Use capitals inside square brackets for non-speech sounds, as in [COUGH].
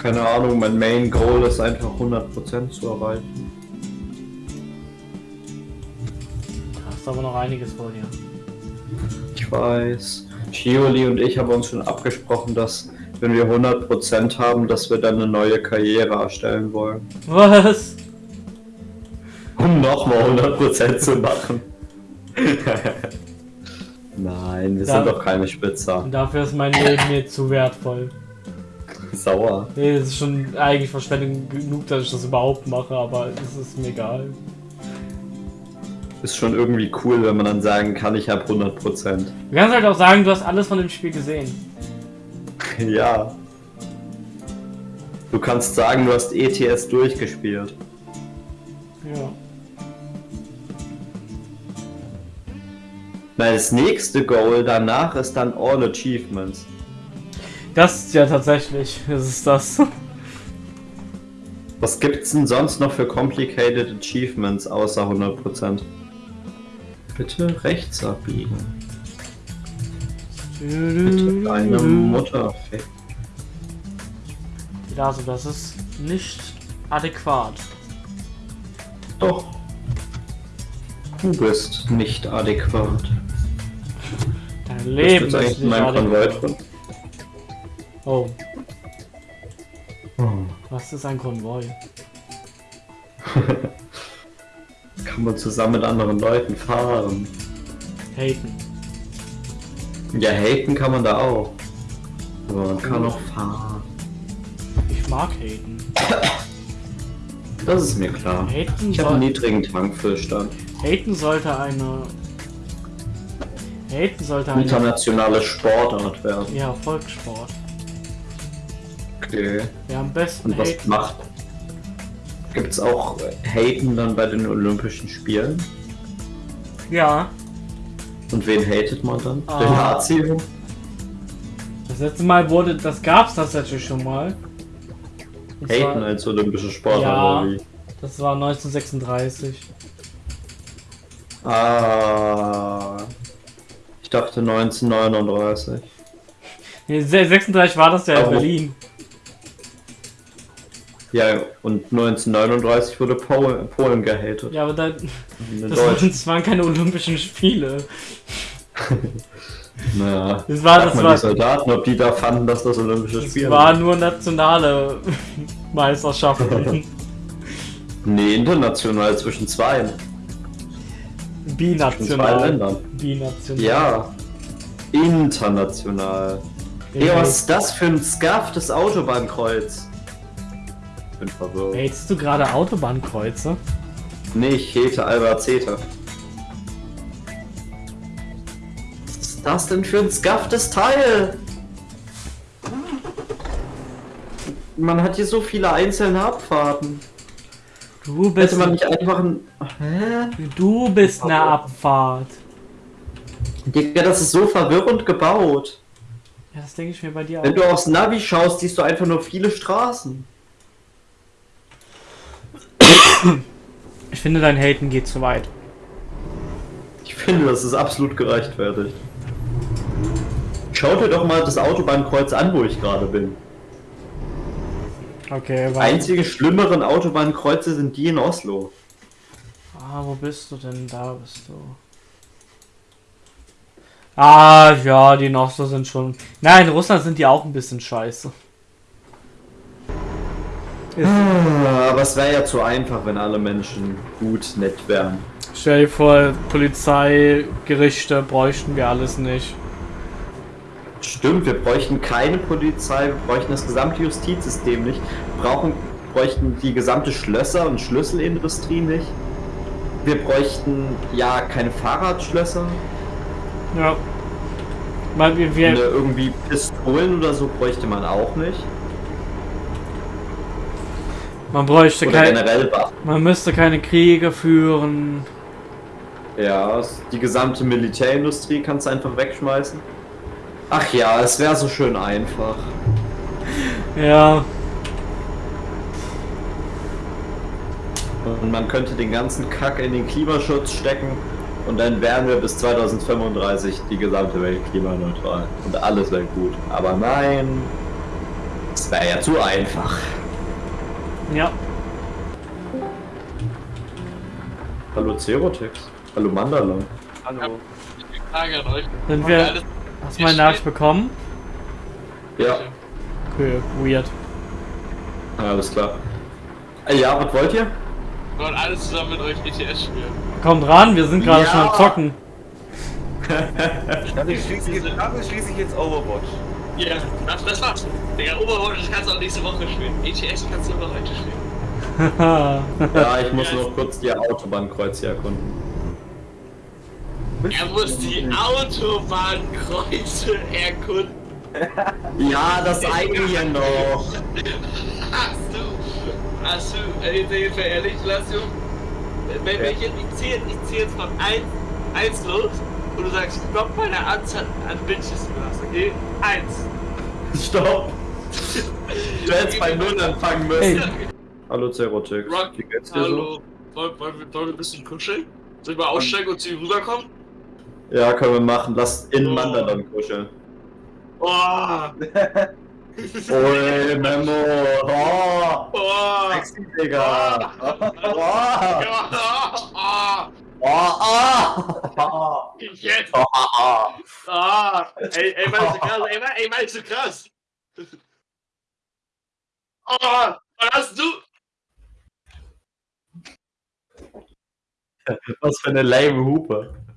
Keine Ahnung, mein Main Goal ist einfach 100% zu erreichen. Hast aber noch einiges vor dir. Ich weiß. Shioli und ich haben uns schon abgesprochen, dass wenn wir 100% haben, dass wir dann eine neue Karriere erstellen wollen. Was? Um nochmal 100% zu machen. [LAUGHS] Nein, wir Da- sind doch keine Spitzer. Dafür ist mein Leben mir zu wertvoll. Sauer. Nee, es ist schon eigentlich Verschwendung genug, dass ich das überhaupt mache, aber es ist mir egal. Ist schon irgendwie cool, wenn man dann sagen kann, ich habe 100%. Du kannst halt auch sagen, du hast alles von dem Spiel gesehen. [LAUGHS] Ja. Du kannst sagen, du hast ETS durchgespielt. Ja. Weil das nächste Goal danach ist dann All Achievements. Das ist ja tatsächlich, das ist das. Was gibt's denn sonst noch für complicated Achievements außer 100%? Bitte rechts abbiegen. Bitte deine Mutter ficken. Also, das ist nicht adäquat. Doch. Du bist nicht adäquat. Dein Leben ist nicht adäquat. Oh, was ist ein Konvoi? [LAUGHS] Kann man zusammen mit anderen Leuten fahren. Haten. Ja, haten kann man da auch. Aber man kann auch fahren. Ich mag haten. [COUGHS] Das ist mir klar. Haten, Ich habe einen niedrigen Tankfüllstand. haten sollte eine. Haten sollte eine. Internationale Sportart werden. Ja, Volkssport. Okay. Wer am besten Und was haten. macht? Gibt's auch äh, Haten dann bei den Olympischen Spielen? Ja, Und wen hatet man dann? Ah. Den Lazio? das letzte Mal wurde. Das gab's tatsächlich schon mal. Und Haten zwar- als olympische Sportart Ja. oder wie? Das war 1936. Ah. Ich dachte 1939. Nee, 36 war das ja in Oh. Berlin. Ja, und 1939 wurde Pol Polen gehatet. Ja, aber da, das, waren, das waren keine Olympischen Spiele. [LAUGHS] Naja. Das war, das war, die Soldaten, ob die da fanden, dass das Olympische das Spiele war sind. nur nationale [LAUGHS] Meisterschaften. Nee, international zwischen zwei. Zwischen zwei Binational. Ländern. Binational. Ja. International. Ey, was ist das für ein scufftes Autobahnkreuz? Ich bin verwirrt. Hältst du gerade Autobahnkreuze? Nee, ich hete Albacete. Was ist das denn für ein scufftes Teil? Man hat hier so viele einzelne Abfahrten. Du bist, Hätte man nicht einfach ein... Hä? du bist eine Abfahrt. Digga, das ist so verwirrend gebaut. Ja, das denke ich mir bei dir Wenn auch. du aufs Navi schaust, siehst du einfach nur viele Straßen. Ich finde, dein Haten geht zu weit. Ich finde, das ist absolut gerechtfertigt. Schau dir doch mal das Autobahnkreuz an, wo ich gerade bin. Okay, warte. Einzige schlimmeren Autobahnkreuze sind die in Oslo. Ah, wo bist du denn? Da bist du. Ah, ja, die noch so sind schon. Nein, in Russland sind die auch ein bisschen scheiße. Aber es wäre ja zu einfach, wenn alle Menschen gut, nett wären. stell dir vor, Polizei, Gerichte bräuchten wir alles nicht. Stimmt, wir bräuchten keine Polizei, wir bräuchten das gesamte Justizsystem nicht, brauchen, bräuchten die gesamte Schlösser- und Schlüsselindustrie nicht. Wir bräuchten ja keine Fahrradschlösser, Ja. Weil wir, wir, irgendwie Pistolen oder so bräuchte man auch nicht. Man bräuchte Oder kein, generell Waffen. man müsste keine Kriege führen. Ja, die gesamte Militärindustrie kannst du einfach wegschmeißen. Ach ja, es wäre so schön einfach. Ja, Und man könnte den ganzen Kack in den Klimaschutz stecken und dann wären wir bis 2035 die gesamte Welt klimaneutral. Und alles wäre gut. Aber nein, es wäre ja zu einfach. Ja. Hallo Cerotex. Hallo Mandala. Hallo. Frage an euch. Sind wir. Hast du meine Nachricht bekommen? Ja, Okay, weird. alles klar. Äh, Ja, was wollt ihr? Wir wollen alles zusammen mit euch ETS spielen. Kommt ran, wir sind gerade Ja. schon am Zocken. [LAUGHS] Ich, dafür schließe ich jetzt Overwatch. Ja, das, das war's. Digga, Oberwatch das kannst du auch nächste Woche spielen. ETS kannst du nur noch heute spielen. [LAUGHS] Ja, ich muss noch kurz die Autobahnkreuz hier erkunden. Er muss die Autobahnkreuze erkunden. Ja, das [LAUGHS] eine hier noch. Hast du, hast du, äh, jetzt ehrlich, Lasio, wenn wir jetzt, ich zähle ich zähl jetzt von 1, 1 los und du sagst, stopp bei der Anzahl an Bitches du hast, okay? 1. Stopp. [LAUGHS] Du hättest bei Null anfangen müssen. Ey. Hallo Cerotex. Rock, Wie geht's dir so? hallo. Wollen, wollen, wir- wollen wir ein bisschen kuscheln? Soll ich mal aussteigen und zu ihm rüberkommen? Ja, können wir machen. Lass in Oh. Mandalan kuscheln. Oh, Oi, Memo. Oh, oh, sexy, Digga. Oh, oh, [LAUGHS] oh, oh, oh. jetzt, oh, oh. ah, ey, ey, meinst du krass, ey, ey, meinst du krass? Oh, was hast du? Was für eine lame Hupe.